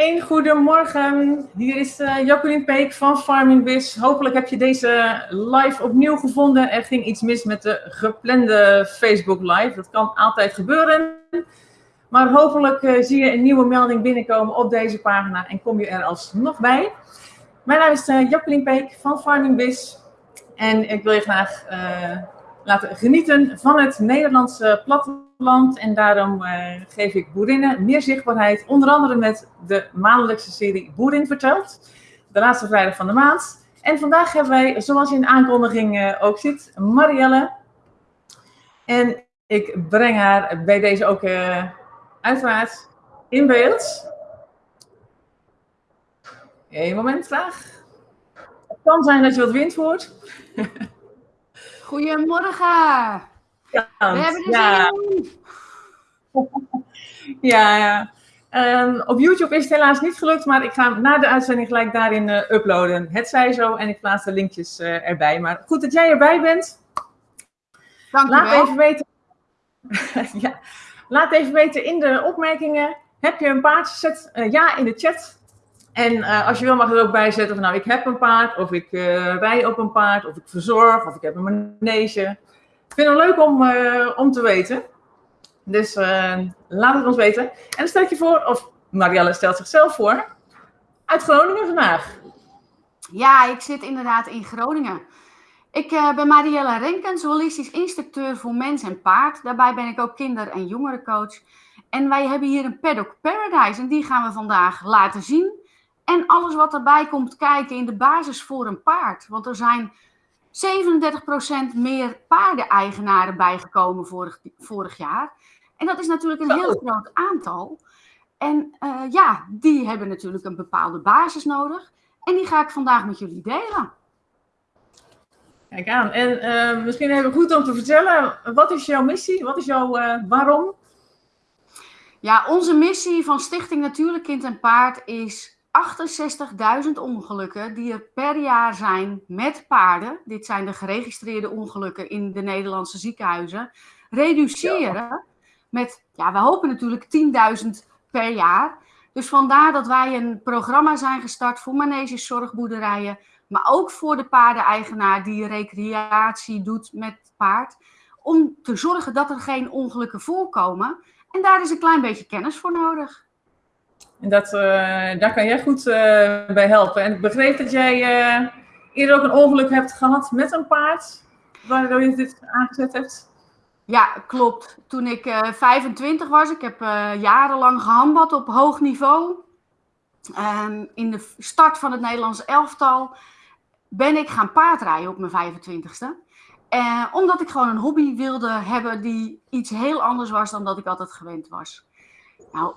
Een goedemorgen. Hier is uh, Jacqueline Peek van Farming Biz. Hopelijk heb je deze live opnieuw gevonden. Er ging iets mis met de geplande Facebook live. Dat kan altijd gebeuren. Maar hopelijk uh, zie je een nieuwe melding binnenkomen op deze pagina en kom je er alsnog bij. Mijn naam is uh, Jacqueline Peek van Farming Biz. En ik wil je graag laten genieten van het Nederlandse platteland. En daarom uh, geef ik boerinnen meer zichtbaarheid. Onder andere met de maandelijkse serie Boerin Vertelt. De laatste vrijdag van de maand. En vandaag hebben wij, zoals je in de aankondiging uh, ook ziet, Marielle. En ik breng haar bij deze ook uh, uiteraard in beeld. Eén moment graag. Het kan zijn dat je wat wind hoort. Goedemorgen. Ja, We hebben er ja. ja, ja. Um, op YouTube is het helaas niet gelukt, maar ik ga na de uitzending gelijk daarin uh, uploaden. Het zij zo en ik plaats de linkjes uh, erbij. Maar goed dat jij erbij bent. Dank je Laat wel. even weten. ja. Laat even weten in de opmerkingen. Heb je een paardje? Zet uh, ja in de chat. En uh, als je wil mag er ook bij zetten van nou ik heb een paard, of ik uh, rij op een paard, of ik verzorg, of ik heb een manege. Ik vind het leuk om, uh, om te weten. Dus laat het ons weten. En dan stel je voor, of Marielle stelt zichzelf voor, uit Groningen vandaag. Ja, ik zit inderdaad in Groningen. Ik ben Marielle Renkens, holistisch instructeur voor mens en paard. Daarbij ben ik ook kinder- en jongerencoach. En wij hebben hier een Paddock Paradise en die gaan we vandaag laten zien. En alles wat erbij komt kijken in de basis voor een paard. Want er zijn 37% meer paardeneigenaren bijgekomen vorig, vorig jaar. En dat is natuurlijk een heel groot aantal. En uh, ja, die hebben natuurlijk een bepaalde basis nodig. En die ga ik vandaag met jullie delen. Kijk aan. En uh, misschien even goed om te vertellen, wat is jouw missie? Wat is jouw uh, waarom? Ja, onze missie van Stichting Natuurlijk Kind en Paard is 68.000 ongelukken die er per jaar zijn met paarden. Dit zijn de geregistreerde ongelukken in de Nederlandse ziekenhuizen. Reduceren met, ja, we hopen natuurlijk 10.000 per jaar. Dus vandaar dat wij een programma zijn gestart voor maneges, zorgboerderijen. Maar ook voor de paardeneigenaar die recreatie doet met paard. Om te zorgen dat er geen ongelukken voorkomen. En daar is een klein beetje kennis voor nodig. En dat, uh, daar kan jij goed uh, bij helpen. En ik begreep dat jij uh, eerder ook een ongeluk hebt gehad met een paard, waardoor je dit aangezet hebt. Ja, klopt. Toen ik 25 was, ik heb jarenlang gehandbad op hoog niveau. Um, in de start van het Nederlandse elftal ben ik gaan paardrijden op mijn 25ste. omdat ik gewoon een hobby wilde hebben die iets heel anders was dan dat ik altijd gewend was. Nou,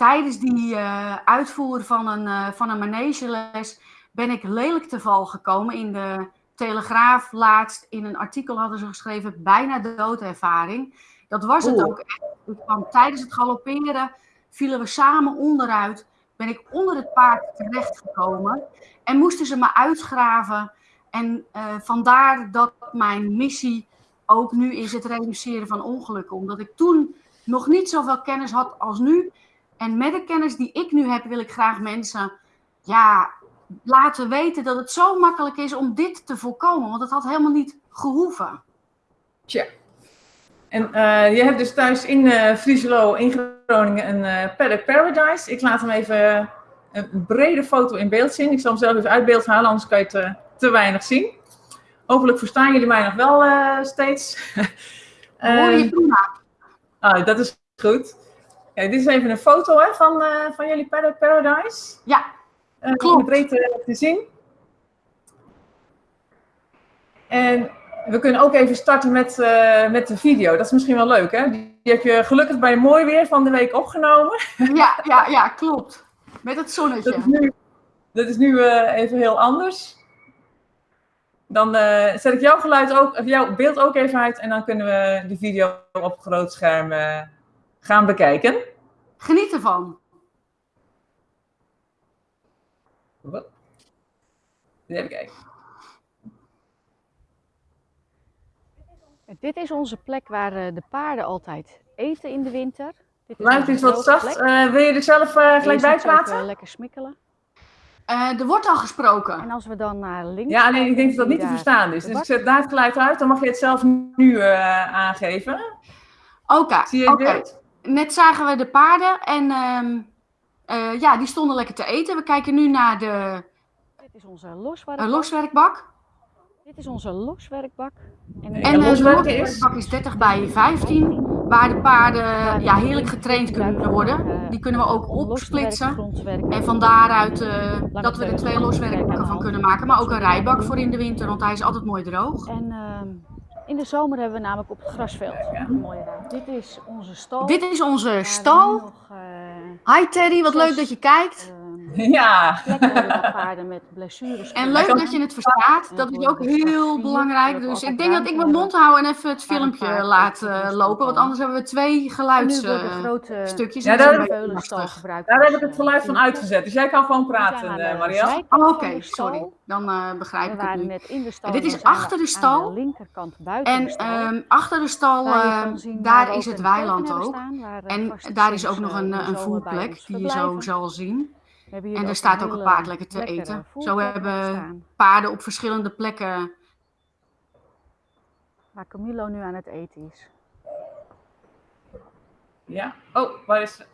tijdens die uh, uitvoer van een, uh, van een manegeles ben ik lelijk te val gekomen. In de Telegraaf laatst in een artikel hadden ze geschreven bijna doodervaring. Dat was het Oeh. ook echt. Kwam, tijdens het galopperen vielen we samen onderuit. Ben ik onder het paard terechtgekomen en moesten ze me uitgraven. En uh, vandaar dat mijn missie ook nu is het reduceren van ongelukken. Omdat ik toen nog niet zoveel kennis had als nu. En met de kennis die ik nu heb, wil ik graag mensen ja, laten weten dat het zo makkelijk is om dit te voorkomen. Want het had helemaal niet gehoeven. Tja. En uh, je hebt dus thuis in uh, Frieselo in Groningen een uh, Paddock Paradise. Ik laat hem even een brede foto in beeld zien. Ik zal hem zelf even uit beeld halen, anders kan je het te, te weinig zien. Hopelijk verstaan jullie mij nog wel steeds. Hoor je prima. Ah, dat is goed. Dit is even een foto hè, van, uh, van jullie Paradise. Ja, uh, klopt. breed te zien. En we kunnen ook even starten met, uh, met de video. Dat is misschien wel leuk, hè? Die heb je gelukkig bij mooi weer van de week opgenomen. Ja, ja, ja klopt. Met het zonnetje. Dat is nu, dat is nu even heel anders. Dan zet ik jouw geluid ook, of jouw beeld ook even uit en dan kunnen we de video op groot scherm gaan bekijken. Geniet ervan. Wat? Even kijken. Dit is onze plek waar de paarden altijd eten in de winter. Lijkt iets wat zacht. wil je er zelf gelijk bij praten? lekker smikkelen. er wordt al gesproken. En als we dan naar links. Ja, alleen ik denk dat dat niet te verstaan is. Dus ik zet daar het geluid uit, dan mag je het zelf nu aangeven. Oké, okay, net zagen we de paarden en ehm, uh, ja, die stonden lekker te eten. We kijken nu naar de Dit is onze loswerkbak. Uh, loswerkbak. Dit is onze loswerkbak. En, en, en de loswerkbak is 30 bij 15, waar de paarden ja, heerlijk getraind kunnen worden. Die kunnen we ook opsplitsen. En van daaruit uh, dat we er twee loswerkbakken van kunnen maken. Maar ook een rijbak voor in de winter, want hij is altijd mooi droog. En ehm, in de zomer hebben we namelijk op het grasveld een mooie ruimte. Dit is onze stal. Dit is onze stal. Nog, uh, Hi Teddy, wat leuk dat je kijkt. Ja. paarden met blessures. En leuk dat je het verstaat. Dat is ook heel belangrijk. Dus ik denk dat ik mijn mond hou en even het filmpje laat uh, lopen. Want anders hebben we twee geluidsstukjes. ja, daar, daar heb ik het geluid van uitgezet. Dus jij kan gewoon praten, uh, Marielle. Oh, Oké, sorry. Dan begrijp ik het nu. Dit is achter de stal. En um, achter de stal, uh, daar is het weiland ook. En daar is ook nog een, een voerplek die je zo zal zien. En er staat ook een paard lekker te eten. Zo hebben paarden op verschillende plekken. Waar Camilo nu aan het eten is. Ja. Oh, waar is...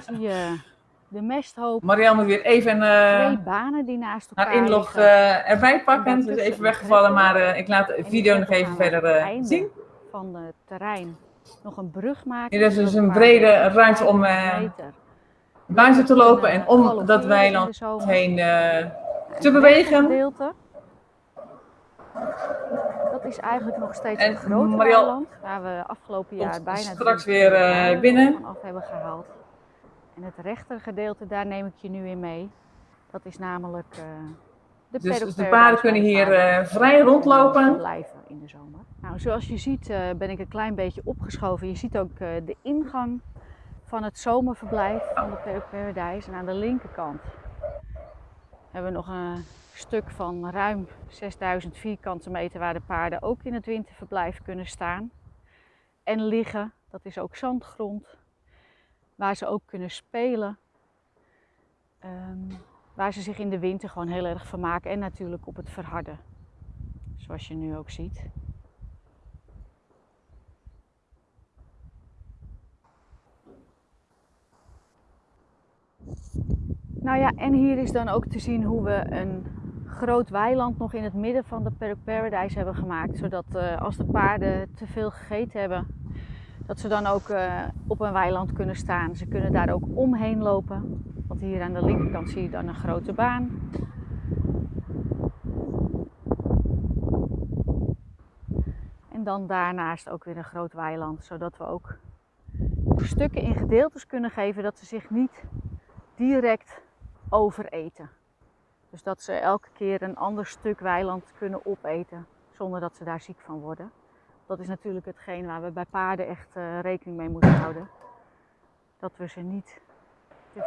zie je de mesthoop. Marianne moet weer even uh, twee banen die naast elkaar haar inlog uh, erbij pakken. Het is even weggevallen, maar uh, ik laat de video nog even verder zien. Van het terrein nog een brug maken. Hier is dus een brede ruimte om buiten te lopen en om dat weiland heen te bewegen. Dat is eigenlijk nog steeds een groot weiland waar we afgelopen jaar bijna straks weer binnen af hebben gehaald. En het rechtergedeelte, daar neem ik je nu in mee. Dat is namelijk uh, de Dus, dus de paarden kunnen hier uh, vrij rondlopen? Blijven in de zomer. Nou, zoals je ziet ben ik een klein beetje opgeschoven. Je ziet ook de ingang van het zomerverblijf van de Paddock. En aan de linkerkant hebben we nog een stuk van ruim 6000 vierkante meter waar de paarden ook in het winterverblijf kunnen staan en liggen. Dat is ook zandgrond waar ze ook kunnen spelen. Um, waar ze zich in de winter gewoon heel erg vermaken en natuurlijk op het verharden. Zoals je nu ook ziet. Nou ja, en hier is dan ook te zien hoe we een groot weiland nog in het midden van de Paradise hebben gemaakt. Zodat uh, als de paarden te veel gegeten hebben, dat ze dan ook uh, op een weiland kunnen staan. Ze kunnen daar ook omheen lopen. Want hier aan de linkerkant zie je dan een grote baan. En dan daarnaast ook weer een groot weiland, zodat we ook stukken in gedeeltes kunnen geven dat ze zich niet direct overeten. Dus dat ze elke keer een ander stuk weiland kunnen opeten zonder dat ze daar ziek van worden dat is natuurlijk hetgeen waar we bij paarden echt uh, rekening mee moeten houden. Dat we ze niet te.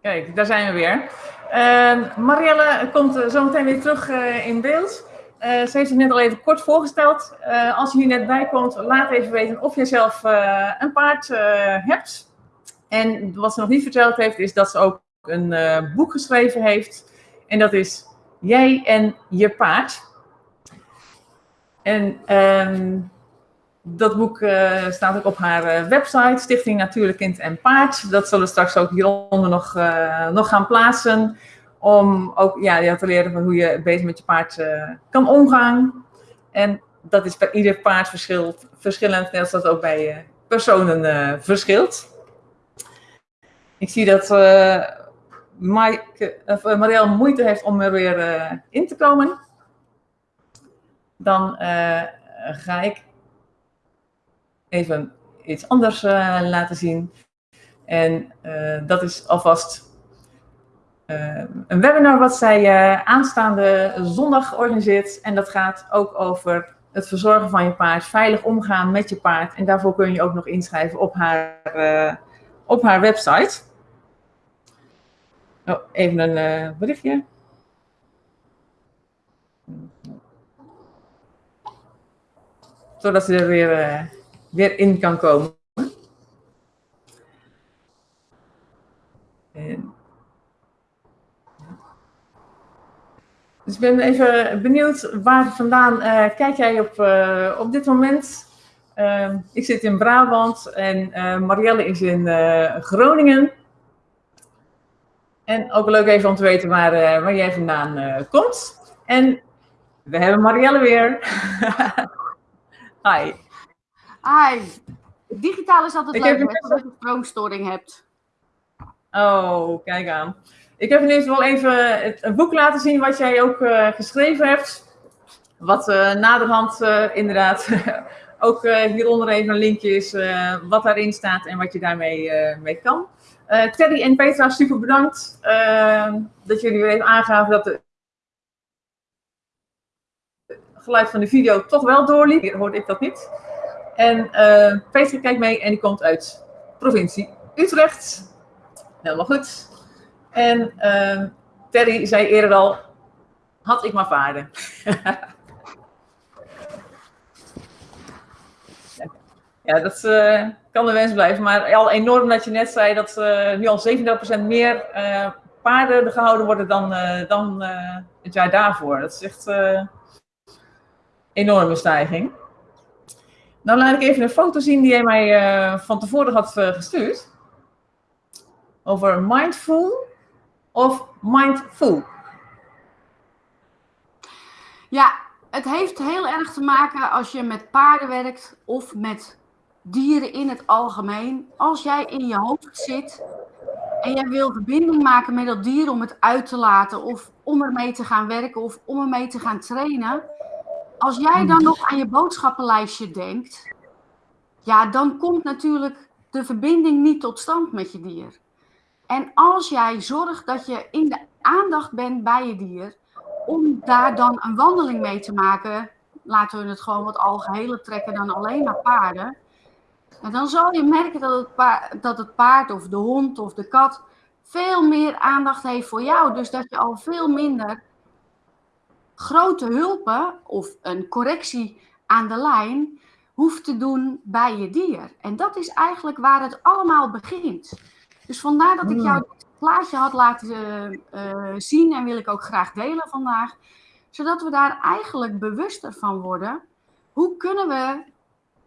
Kijk, daar zijn we weer. Uh, Marielle komt uh, zo meteen weer terug uh, in beeld. Ze heeft zich net al even kort voorgesteld. als je hier net bij komt, laat even weten of je zelf een paard hebt. En wat ze nog niet verteld heeft, is dat ze ook een boek geschreven heeft. En dat is Jij en je paard. En um, dat boek staat ook op haar website, Stichting Natuurlijk Kind en Paard. Dat zullen we straks ook hieronder nog, nog gaan plaatsen. Om ook ja, te leren van hoe je beter met je paard kan omgaan. En dat is bij ieder paard verschilt, verschillend, net als dat ook bij personen verschilt. Ik zie dat uh, Mike, of, uh, Marielle moeite heeft om er weer in te komen. Dan ga ik even iets anders laten zien. En dat is alvast eh, een webinar wat zij eh, aanstaande zondag organiseert. En dat gaat ook over het verzorgen van je paard, veilig omgaan met je paard. En daarvoor kun je ook nog inschrijven op haar, eh, op haar website. Oh, even een uh, berichtje. Zodat ze er weer, weer in kan komen. En Dus ik ben even benieuwd waar vandaan uh, kijk jij op, uh, op dit moment? Uh, ik zit in Brabant en Marielle is in Groningen. En ook leuk even om te weten waar, waar jij vandaan komt. En we hebben Marielle weer. Hi. Hi. Digitaal is altijd ik leuk, als je een stroomstoring hebt. Oh, kijk aan. Ik heb ineens wel even het, boek laten zien wat jij ook uh, geschreven hebt. Wat uh, naderhand uh, inderdaad ook hieronder even een linkje is wat daarin staat en wat je daarmee mee kan. Terry en Petra, super bedankt dat jullie weer even aangaven dat het geluid van de video toch wel doorliep. Hier hoorde ik dat niet. En Petra kijkt mee en die komt uit provincie Utrecht. Helemaal goed. En uh, Terry zei eerder al, had ik maar vaarden. ja, dat uh, kan de wens blijven. Maar al enorm dat je net zei dat uh, nu al 37% meer uh, paarden gehouden worden dan, dan het jaar daarvoor. Dat is echt een enorme stijging. Dan laat ik even een foto zien die jij mij van tevoren had gestuurd. Over mindful of mindful? Ja, het heeft heel erg te maken als je met paarden werkt of met dieren in het algemeen. Als jij in je hoofd zit en jij wil verbinding maken met dat dier om het uit te laten of om ermee te gaan werken of om ermee te gaan trainen. Als jij dan nog aan je boodschappenlijstje denkt, ja, dan komt natuurlijk de verbinding niet tot stand met je dier. En als jij zorgt dat je in de aandacht bent bij je dier, om daar dan een wandeling mee te maken, laten we het gewoon wat algehele trekken dan alleen maar paarden. En dan zal je merken dat het, paard, dat het paard of de hond of de kat veel meer aandacht heeft voor jou. Dus dat je al veel minder grote hulpen of een correctie aan de lijn hoeft te doen bij je dier. En dat is eigenlijk waar het allemaal begint. Dus vandaar dat ik jou hmm. dit plaatje had laten uh, zien en wil ik ook graag delen vandaag. Zodat we daar eigenlijk bewuster van worden. Hoe kunnen we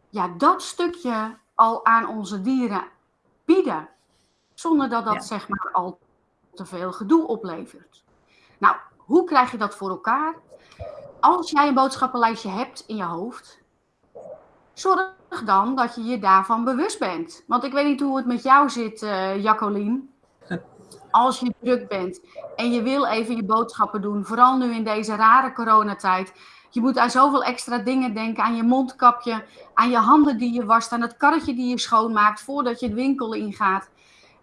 ja, dat stukje al aan onze dieren bieden? Zonder dat dat zeg maar al te veel gedoe oplevert. Nou, hoe krijg je dat voor elkaar? Als jij een boodschappenlijstje hebt in je hoofd, zorg dan dat je je daarvan bewust bent. Want ik weet niet hoe het met jou zit, uh, Jacqueline. Als je druk bent en je wil even je boodschappen doen, vooral nu in deze rare coronatijd. Je moet aan zoveel extra dingen denken, aan je mondkapje, aan je handen die je wast, aan het karretje die je schoonmaakt voordat je het winkel ingaat.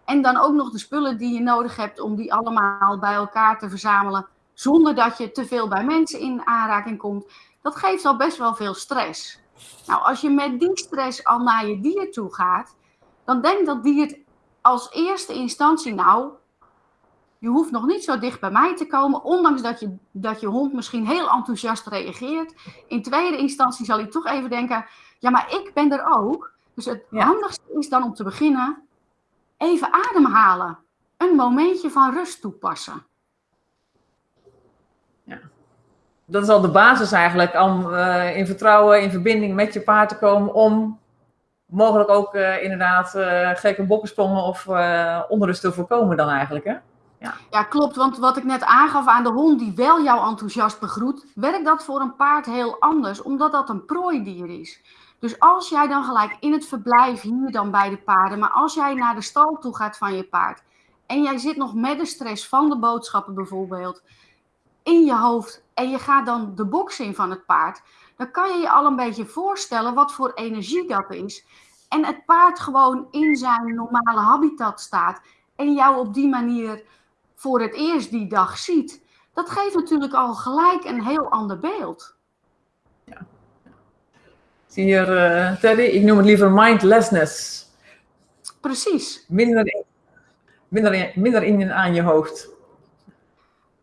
En dan ook nog de spullen die je nodig hebt om die allemaal bij elkaar te verzamelen, zonder dat je te veel bij mensen in aanraking komt. Dat geeft al best wel veel stress. Nou, als je met die stress al naar je dier toe gaat, dan denkt dat dier als eerste instantie, nou, je hoeft nog niet zo dicht bij mij te komen, ondanks dat je, dat je hond misschien heel enthousiast reageert. In tweede instantie zal hij toch even denken, ja, maar ik ben er ook. Dus het handigste is dan om te beginnen, even ademhalen. Een momentje van rust toepassen. Ja dat is al de basis eigenlijk om uh, in vertrouwen, in verbinding met je paard te komen om mogelijk ook uh, inderdaad uh, gekke bokkensprongen of onrust te voorkomen dan eigenlijk, hè? Ja. ja, klopt. Want wat ik net aangaf aan de hond die wel jou enthousiast begroet, werkt dat voor een paard heel anders, omdat dat een prooidier is. Dus als jij dan gelijk in het verblijf hier dan bij de paarden, maar als jij naar de stal toe gaat van je paard en jij zit nog met de stress van de boodschappen bijvoorbeeld, in je hoofd en je gaat dan de box in van het paard, dan kan je je al een beetje voorstellen wat voor energie dat is. En het paard gewoon in zijn normale habitat staat en jou op die manier voor het eerst die dag ziet. Dat geeft natuurlijk al gelijk een heel ander beeld. Ja. Zie hier, uh, Teddy, ik noem het liever mindlessness. Precies. Minder in, minder in, minder in aan je hoofd.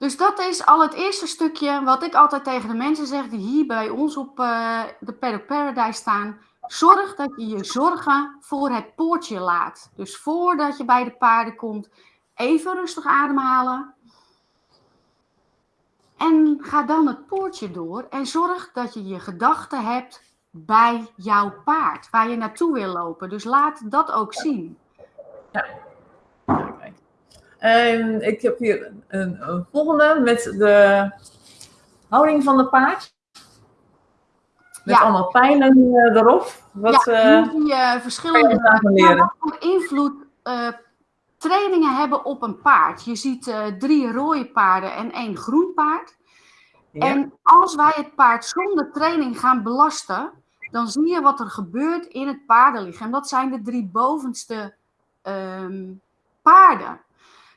Dus dat is al het eerste stukje wat ik altijd tegen de mensen zeg die hier bij ons op uh, de Paddock Paradise staan. Zorg dat je je zorgen voor het poortje laat. Dus voordat je bij de paarden komt, even rustig ademhalen. En ga dan het poortje door en zorg dat je je gedachten hebt bij jouw paard, waar je naartoe wil lopen. Dus laat dat ook zien. Ja. En ik heb hier een, een, volgende met de houding van de paard. Met ja. allemaal pijlen uh, erop. Wat, ja, uh, die uh, verschillende leren. invloed trainingen hebben op een paard. Je ziet drie rode paarden en één groen paard. Ja. En als wij het paard zonder training gaan belasten, dan zie je wat er gebeurt in het paardenlichaam. Dat zijn de drie bovenste um, paarden.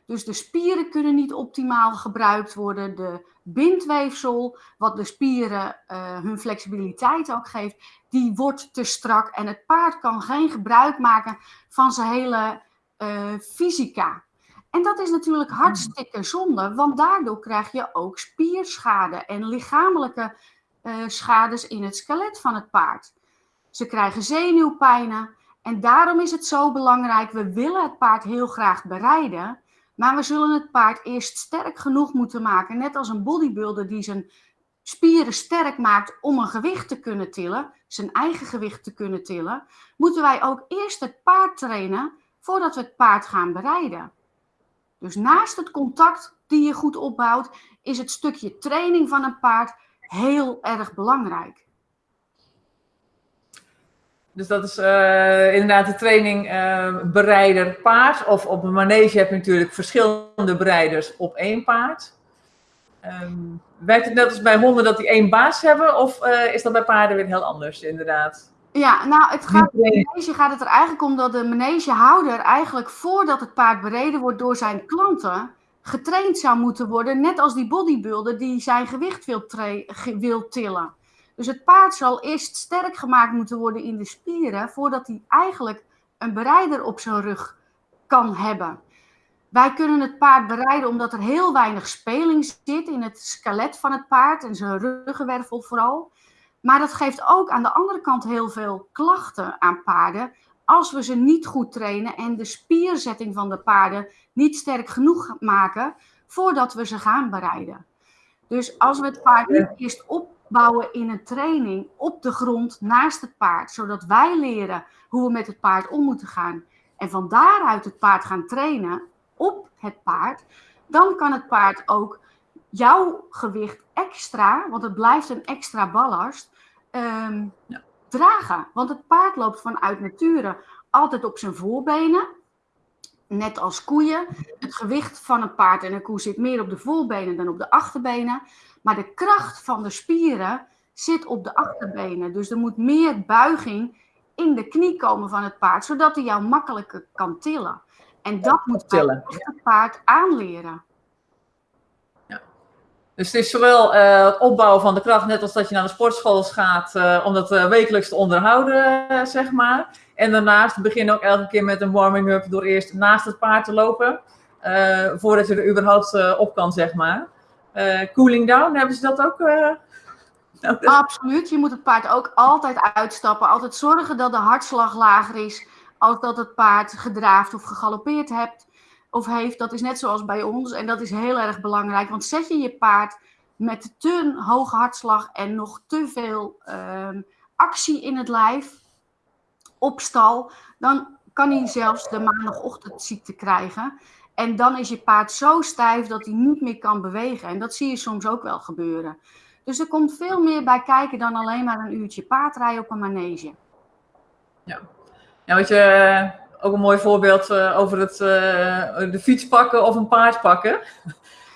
Dus de spieren kunnen niet optimaal gebruikt worden. De bindweefsel, wat de spieren uh, hun flexibiliteit ook geeft, die wordt te strak. En het paard kan geen gebruik maken van zijn hele uh, fysica. En dat is natuurlijk hartstikke zonde, want daardoor krijg je ook spierschade en lichamelijke uh, schades in het skelet van het paard. Ze krijgen zenuwpijnen en daarom is het zo belangrijk. We willen het paard heel graag bereiden, maar we zullen het paard eerst sterk genoeg moeten maken. Net als een bodybuilder die zijn spieren sterk maakt om een gewicht te kunnen tillen, zijn eigen gewicht te kunnen tillen, moeten wij ook eerst het paard trainen voordat we het paard gaan bereiden. Dus naast het contact die je goed opbouwt, is het stukje training van een paard heel erg belangrijk. Dus dat is uh, inderdaad de training uh, bereider paard. Of op een manege heb je natuurlijk verschillende bereiders op één paard. Um, werkt het net als bij honden dat die één baas hebben? Of uh, is dat bij paarden weer heel anders inderdaad? Ja, nou, het gaat, manege gaat het er eigenlijk om dat de manegehouder eigenlijk voordat het paard bereden wordt door zijn klanten, getraind zou moeten worden, net als die bodybuilder die zijn gewicht wil, wil tillen. Dus het paard zal eerst sterk gemaakt moeten worden in de spieren, voordat hij eigenlijk een bereider op zijn rug kan hebben. Wij kunnen het paard bereiden omdat er heel weinig speling zit in het skelet van het paard en zijn ruggenwervel vooral. Maar dat geeft ook aan de andere kant heel veel klachten aan paarden als we ze niet goed trainen en de spierzetting van de paarden niet sterk genoeg maken voordat we ze gaan bereiden. Dus als we het paard niet eerst opbouwen in een training op de grond naast het paard, zodat wij leren hoe we met het paard om moeten gaan en van daaruit het paard gaan trainen op het paard, dan kan het paard ook jouw gewicht extra, want het blijft een extra ballast, um, ja. dragen. Want het paard loopt vanuit nature altijd op zijn voorbenen. Net als koeien. Het gewicht van een paard en een koe zit meer op de voorbenen dan op de achterbenen. Maar de kracht van de spieren zit op de achterbenen. Dus er moet meer buiging in de knie komen van het paard, zodat hij jou makkelijker kan tillen. En dat moet het paard aanleren. Dus het is zowel uh, het opbouwen van de kracht, net als dat je naar de sportschool gaat, uh, om dat uh, wekelijks te onderhouden, zeg maar. En daarnaast begin ook elke keer met een warming-up door eerst naast het paard te lopen, voordat je er überhaupt op kan, zeg maar. Cooling down, hebben ze dat ook? Nodig? Absoluut, je moet het paard ook altijd uitstappen, altijd zorgen dat de hartslag lager is, als dat het paard gedraafd of gegalopeerd hebt of heeft, dat is net zoals bij ons. En dat is heel erg belangrijk. Want zet je je paard met te hoge hartslag en nog te veel uh, actie in het lijf op stal, dan kan hij zelfs de maandagochtendziekte krijgen. En dan is je paard zo stijf dat hij niet meer kan bewegen. En dat zie je soms ook wel gebeuren. Dus er komt veel meer bij kijken dan alleen maar een uurtje paardrijden op een manege. Ja, ja wat je ook een mooi voorbeeld uh, over het, uh, de fiets pakken of een paard pakken.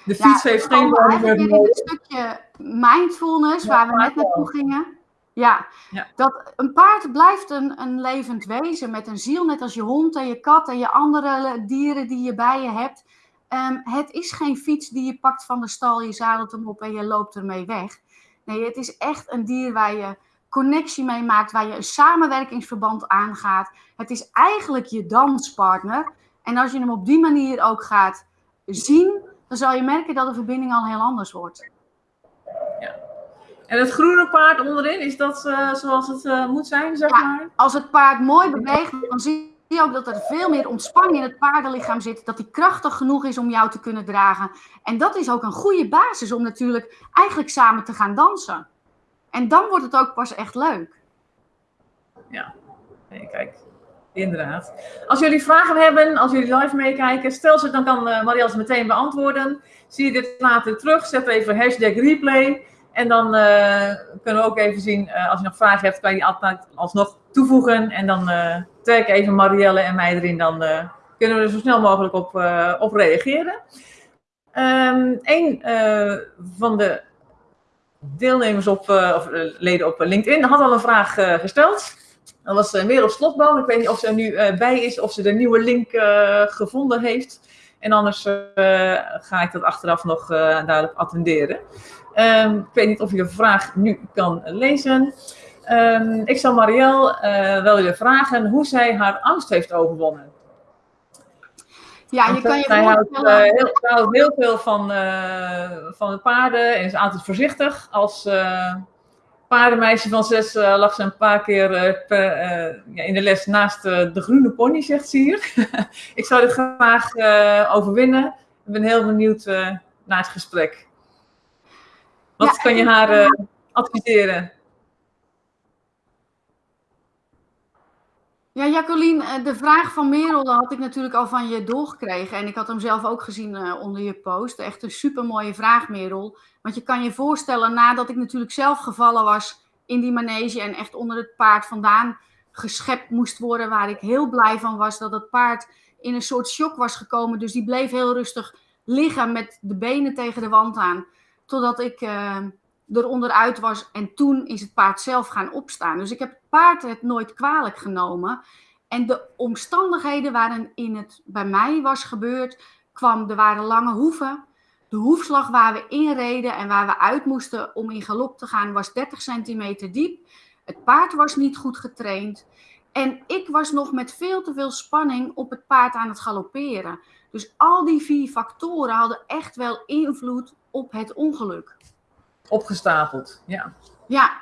De fiets ja, heeft geen meer. Het stukje mindfulness, ja, waar we net naartoe gingen. Ja, ja, dat een paard blijft een, een levend wezen met een ziel, net als je hond en je kat en je andere dieren die je bij je hebt. Um, het is geen fiets die je pakt van de stal, je zadelt hem op en je loopt ermee weg. Nee, het is echt een dier waar je connectie mee maakt, waar je een samenwerkingsverband aangaat. Het is eigenlijk je danspartner. En als je hem op die manier ook gaat zien, dan zal je merken dat de verbinding al heel anders wordt. Ja. En het groene paard onderin, is dat uh, zoals het uh, moet zijn, zeg ja, maar? Als het paard mooi beweegt, dan zie je ook dat er veel meer ontspanning in het paardenlichaam zit. Dat die krachtig genoeg is om jou te kunnen dragen. En dat is ook een goede basis om natuurlijk eigenlijk samen te gaan dansen. En dan wordt het ook pas echt leuk. Ja, nee, kijk. Inderdaad. Als jullie vragen hebben, als jullie live meekijken, stel ze, dan kan uh, Marielle ze meteen beantwoorden. Zie je dit later terug, zet even hashtag replay. En dan uh, kunnen we ook even zien, uh, als je nog vragen hebt, kan je die altijd alsnog toevoegen. En dan tag even Marielle en mij erin, dan kunnen we er zo snel mogelijk op, op reageren. Um, een van de deelnemers op, of leden op LinkedIn had al een vraag gesteld. Dat was uh, Merel Slotboom. Ik weet niet of ze er nu uh, bij is, of ze de nieuwe link uh, gevonden heeft. En anders ga ik dat achteraf nog duidelijk attenderen. Um, ik weet niet of je de vraag nu kan lezen. Um, ik zal Marielle wel willen vragen hoe zij haar angst heeft overwonnen. Ja, je kan je Zij houdt, heel, heel veel van, van de paarden en is altijd voorzichtig als paardenmeisje van zes uh, lag ze een paar keer uh, per, uh, ja, in de les naast de groene pony, zegt ze hier. ik zou dit graag overwinnen. Ik ben heel benieuwd naar het gesprek. Wat ja, kan je haar adviseren? Ja, Jacqueline, de vraag van Merel had ik natuurlijk al van je doorgekregen. En ik had hem zelf ook gezien onder je post. Echt een supermooie vraag, Merel. Want je kan je voorstellen, nadat ik natuurlijk zelf gevallen was in die manege en echt onder het paard vandaan geschept moest worden, waar ik heel blij van was dat het paard in een soort shock was gekomen. Dus die bleef heel rustig liggen met de benen tegen de wand aan, totdat ik uh, er onderuit was. En toen is het paard zelf gaan opstaan. Dus ik heb het paard het nooit kwalijk genomen. En de omstandigheden waarin het bij mij was gebeurd, kwam, er waren lange hoeven. De hoefslag waar we inreden en waar we uit moesten om in galop te gaan was 30 centimeter diep. Het paard was niet goed getraind. En ik was nog met veel te veel spanning op het paard aan het galopperen. Dus al die vier factoren hadden echt wel invloed op het ongeluk. Opgestapeld, ja. Ja,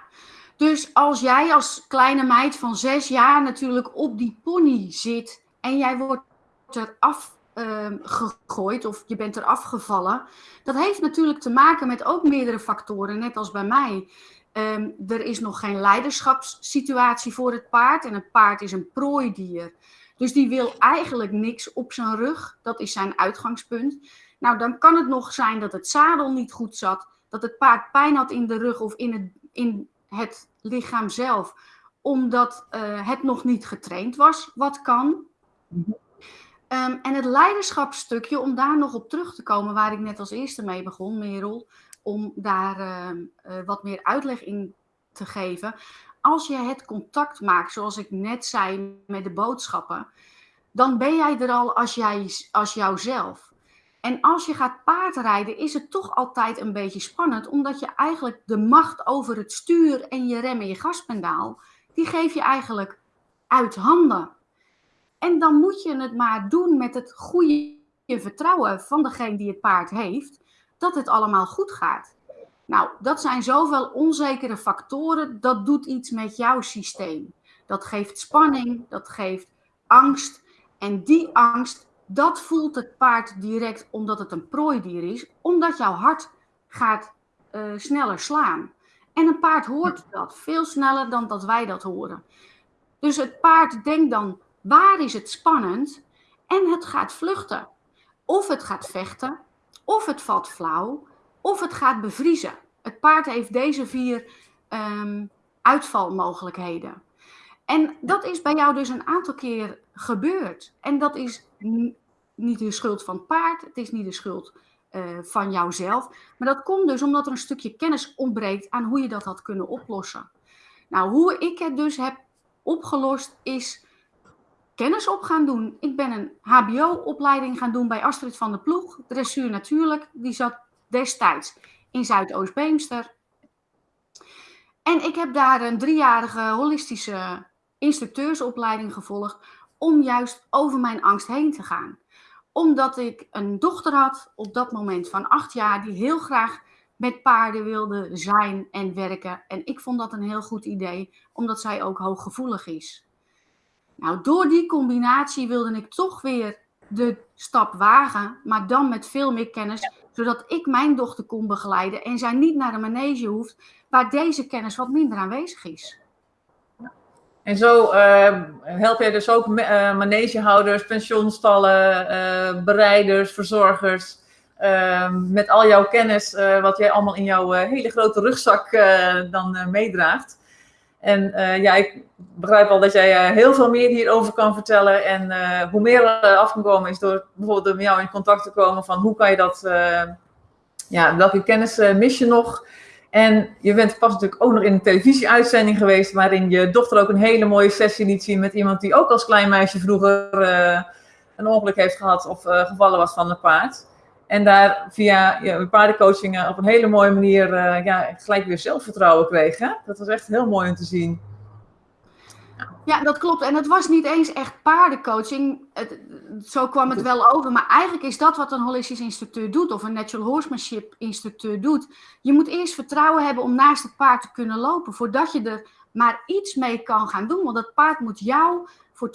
dus als jij als kleine meid van zes jaar natuurlijk op die pony zit en jij wordt eraf um, gegooid of je bent er afgevallen. Dat heeft natuurlijk te maken met ook meerdere factoren, net als bij mij. Um, er is nog geen leiderschapssituatie voor het paard en het paard is een prooidier. Dus die wil eigenlijk niks op zijn rug. Dat is zijn uitgangspunt. Nou, dan kan het nog zijn dat het zadel niet goed zat, dat het paard pijn had in de rug of in het, in het lichaam zelf, omdat uh, het nog niet getraind was, wat kan. Um, en het leiderschapsstukje, om daar nog op terug te komen, waar ik net als eerste mee begon, Merel, om daar uh, uh, wat meer uitleg in te geven. Als je het contact maakt, zoals ik net zei met de boodschappen, dan ben jij er al als, jij, als jouzelf. En als je gaat paardrijden, is het toch altijd een beetje spannend, omdat je eigenlijk de macht over het stuur en je rem en je gaspedaal, die geef je eigenlijk uit handen. En dan moet je het maar doen met het goede vertrouwen van degene die het paard heeft, dat het allemaal goed gaat. Nou, dat zijn zoveel onzekere factoren, dat doet iets met jouw systeem. Dat geeft spanning, dat geeft angst. En die angst, dat voelt het paard direct omdat het een prooidier is, omdat jouw hart gaat uh, sneller slaan. En een paard hoort dat veel sneller dan dat wij dat horen. Dus het paard denkt dan, Waar is het spannend? En het gaat vluchten. Of het gaat vechten, of het valt flauw, of het gaat bevriezen. Het paard heeft deze vier um, uitvalmogelijkheden. En dat is bij jou dus een aantal keer gebeurd. En dat is niet de schuld van het paard, het is niet de schuld uh, van jouzelf. Maar dat komt dus omdat er een stukje kennis ontbreekt aan hoe je dat had kunnen oplossen. Nou, hoe ik het dus heb opgelost is kennis op gaan doen. Ik ben een HBO-opleiding gaan doen bij Astrid van der Ploeg, dressuur natuurlijk. Die zat destijds in Zuidoost-Beemster. En ik heb daar een driejarige holistische instructeursopleiding gevolgd om juist over mijn angst heen te gaan. omdat ik een dochter had op dat moment van acht jaar die heel graag met paarden wilde zijn en werken. En ik vond dat een heel goed idee, omdat zij ook hooggevoelig is. Nou, door die combinatie wilde ik toch weer de stap wagen, maar dan met veel meer kennis, zodat ik mijn dochter kon begeleiden en zij niet naar een manege hoeft waar deze kennis wat minder aanwezig is. En zo uh, help jij dus ook uh, manegehouders, pensioenstallen, uh, bereiders, verzorgers. Met al jouw kennis, wat jij allemaal in jouw hele grote rugzak dan meedraagt. En ja, ik begrijp al dat jij heel veel meer hierover kan vertellen. En hoe meer er af kan komen is door bijvoorbeeld met jou in contact te komen van hoe kan je dat, ja, welke kennis mis je nog? En je bent pas natuurlijk ook nog in een televisieuitzending geweest, waarin je dochter ook een hele mooie sessie liet zien met iemand die ook als klein meisje vroeger een ongeluk heeft gehad of gevallen was van een paard. En daar via ja, paardencoaching op een hele mooie manier uh, ja, gelijk weer zelfvertrouwen kreeg. Dat was echt heel mooi om te zien. Ja, dat klopt. En het was niet eens echt paardencoaching. Het, zo kwam het wel over. Maar eigenlijk is dat wat een holistisch instructeur doet, of een natural horsemanship instructeur doet. Je moet eerst vertrouwen hebben om naast het paard te kunnen lopen, voordat je er maar iets mee kan gaan doen. Want dat paard moet jou voor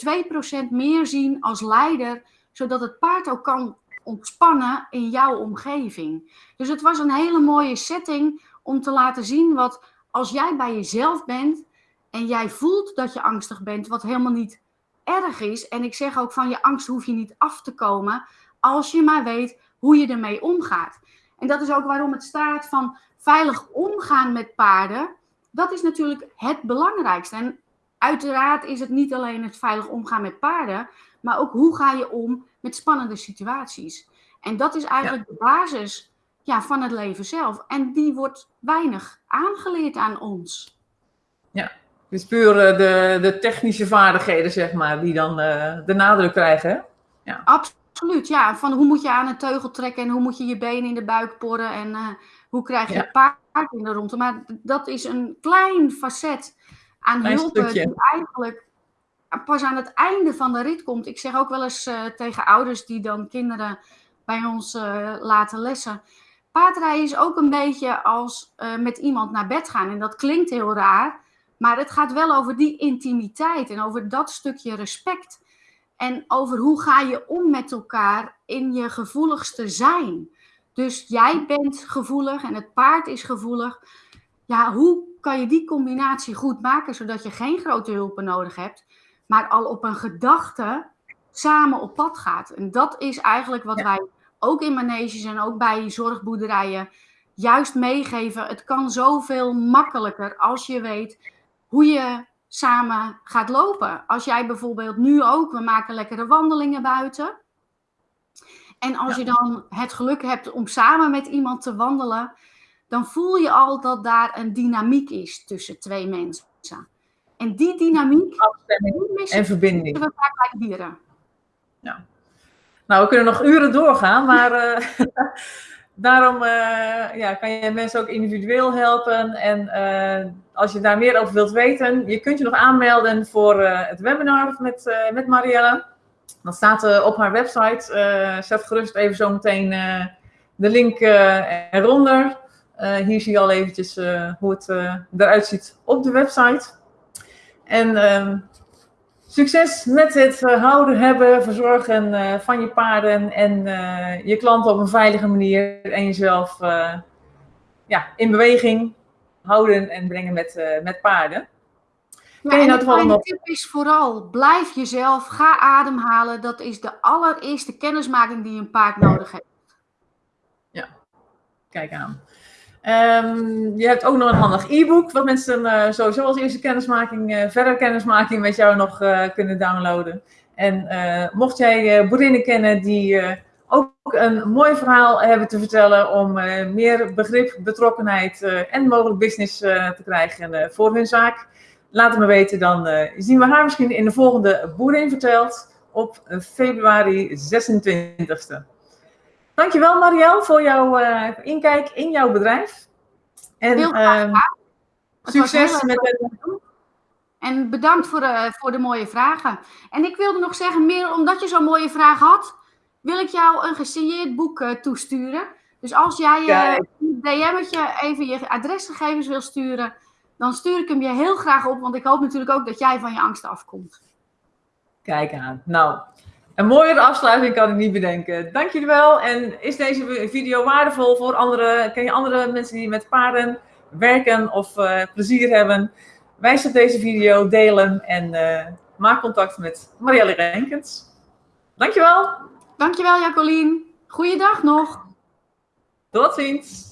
2% meer zien als leider, zodat het paard ook kan ontspannen in jouw omgeving. Dus het was een hele mooie setting om te laten zien wat als jij bij jezelf bent en jij voelt dat je angstig bent, wat helemaal niet erg is. En ik zeg ook van je angst hoef je niet af te komen als je maar weet hoe je ermee omgaat. En dat is ook waarom het staat van veilig omgaan met paarden. Dat is natuurlijk het belangrijkste. En uiteraard is het niet alleen het veilig omgaan met paarden, maar ook hoe ga je om met spannende situaties. En dat is eigenlijk de basis ja, van het leven zelf. En die wordt weinig aangeleerd aan ons. Ja, dus puur uh, de, de technische vaardigheden, zeg maar, die dan uh, de nadruk krijgen. Hè? Ja. Absoluut, ja. Van hoe moet je aan een teugel trekken en hoe moet je je benen in de buik porren en uh, hoe krijg je ja. paard in de ronde. Maar dat is een klein facet aan klein hulp die eigenlijk pas aan het einde van de rit komt. Ik zeg ook wel eens tegen ouders die dan kinderen bij ons laten lessen. Paardrijden is ook een beetje als met iemand naar bed gaan. En dat klinkt heel raar. Maar het gaat wel over die intimiteit en over dat stukje respect. En over hoe ga je om met elkaar in je gevoeligste zijn. Dus jij bent gevoelig en het paard is gevoelig. Ja, hoe kan je die combinatie goed maken zodat je geen grote hulpen nodig hebt, maar al op een gedachte samen op pad gaat? En dat is eigenlijk wat wij ook in maneges en ook bij zorgboerderijen juist meegeven. Het kan zoveel makkelijker als je weet hoe je samen gaat lopen. Als jij bijvoorbeeld nu ook, we maken lekkere wandelingen buiten. En als je dan het geluk hebt om samen met iemand te wandelen, dan voel je al dat daar een dynamiek is tussen twee mensen. En die dynamiek en verbinding. We vaak bij dieren. Ja. Nou, we kunnen nog uren doorgaan, maar uh, daarom uh, ja, kan je mensen ook individueel helpen. En uh, als je daar meer over wilt weten, je kunt je nog aanmelden voor het webinar met, met Marielle. Dat staat op haar website. zet gerust even zo meteen de link eronder. hier zie je al eventjes hoe het eruit ziet op de website. En ehm, Succes met het eh, houden, hebben, verzorgen uh, van je paarden en uh, je klanten op een veilige manier en jezelf ja, in beweging houden en brengen met, met paarden. Ja, en nou de tip is vooral, blijf jezelf, ga ademhalen. Dat is de allereerste kennismaking die een paard nodig heeft. Ja, kijk aan. Um, je hebt ook nog een handig e-book, wat mensen uh, sowieso als eerste kennismaking, uh, verder kennismaking met jou nog uh, kunnen downloaden. En mocht jij boerinnen kennen die ook een mooi verhaal hebben te vertellen om meer begrip, betrokkenheid en mogelijk business te krijgen voor hun zaak, laat het me weten. Dan zien we haar misschien in de volgende Boerin Verteld op februari 26e. Dankjewel Marielle voor jouw uh, inkijk in jouw bedrijf. En Heel graag uh, succes met het... En bedankt voor de, voor de mooie vragen. En ik wilde nog zeggen, meer omdat je zo'n mooie vraag had, wil ik jou een gesigneerd boek toesturen. Dus als jij je DM'tje even je adresgegevens wil sturen, dan stuur ik hem je heel graag op. Want ik hoop natuurlijk ook dat jij van je angst afkomt. Kijk aan. Nou, een mooiere afsluiting kan ik niet bedenken. Dank jullie wel. En is deze video waardevol voor andere? Ken je andere mensen die met paarden werken of uh, plezier hebben? Wijs op deze video, delen en uh, maak contact met Marielle Renkens. Dankjewel. Dankjewel Jacqueline. Goeiedag nog. Tot ziens.